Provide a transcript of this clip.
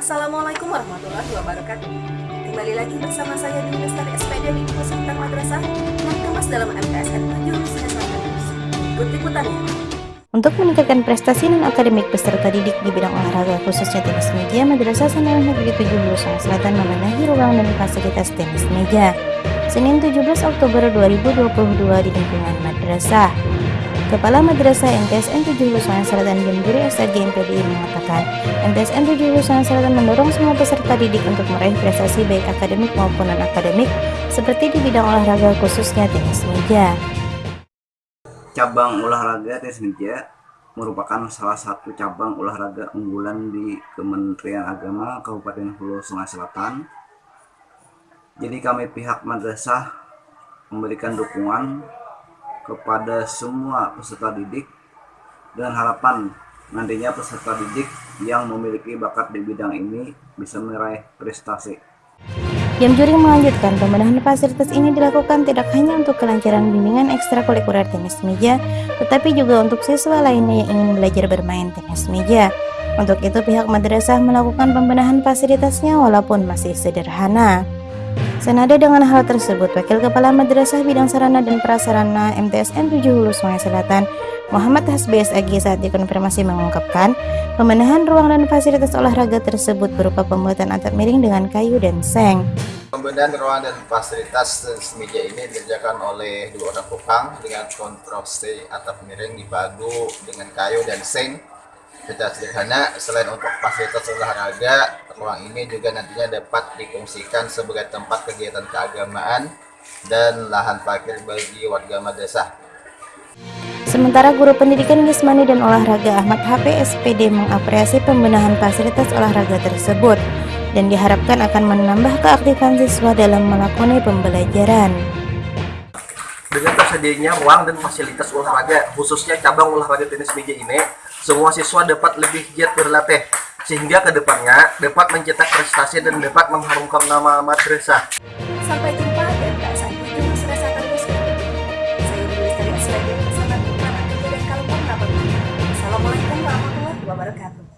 Assalamualaikum warahmatullahi wabarakatuh. Kembali lagi bersama saya di Lestari SPD di Pusat Madrasah yang kemas dalam MTSN Jurusan Sains. Ikuti putarnya. Untuk meningkatkan prestasi dan akademik peserta didik di bidang olahraga khususnya tenis meja, Madrasah Sanawiyah Negeri 7 Lulusan Selatan memenuhi ruang dan fasilitas tenis meja. Senin 17 Oktober 2022 di lingkungan madrasah. Kepala Madrasah MTSN 7 Hulusan Selatan Jemjuri SRG MPDI mengatakan, MTSN 7 Hulusan Selatan mendorong semua peserta didik untuk meraih prestasi baik akademik maupun non-akademik seperti di bidang olahraga khususnya tenis meja. cabang olahraga tenis meja merupakan salah satu cabang olahraga unggulan di Kementerian Agama Kabupaten Hulu Sungai Selatan. Jadi kami pihak madrasah memberikan dukungan kepada semua peserta didik dengan harapan nantinya peserta didik yang memiliki bakat di bidang ini bisa meraih prestasi. Jam Juri melanjutkan pembenahan fasilitas ini dilakukan tidak hanya untuk kelancaran bimbingan ekstrakurikuler tenis meja, tetapi juga untuk siswa lainnya yang ingin belajar bermain tenis meja. Untuk itu pihak madrasah melakukan pembenahan fasilitasnya walaupun masih sederhana. Senada dengan hal tersebut, Wakil Kepala Madrasah Bidang Sarana dan Prasarana MTSN 7 Hulu Sungai Selatan, Muhammad Hasbi SAG saat dikonfirmasi mengungkapkan, pembenahan ruang dan fasilitas olahraga tersebut berupa pembuatan atap miring dengan kayu dan seng. Pembenahan ruang dan fasilitas tenis meja ini dikerjakan oleh dua orang tukang dengan konstruksi atap miring dipadu dengan kayu dan seng. Secara sederhana, selain untuk fasilitas olahraga, ruang ini juga nantinya dapat difungsikan sebagai tempat kegiatan keagamaan dan lahan parkir bagi warga madrasah. Sementara Guru Pendidikan Gismani dan Olahraga Ahmad HP SPD mengapresiasi pembenahan fasilitas olahraga tersebut dan diharapkan akan menambah keaktifan siswa dalam melakoni pembelajaran. Dengan tersedianya ruang dan fasilitas olahraga, khususnya cabang olahraga tenis meja ini, semua siswa dapat lebih giat berlatih sehingga ke depannya dapat mencetak prestasi dan dapat mengharumkan nama madrasah. Sampai jumpa dan tak sampai jumpa serasa kampus Saya Dewi dari SPG Pesantren Kumpulan dan Kalumpang Assalamualaikum warahmatullahi wabarakatuh.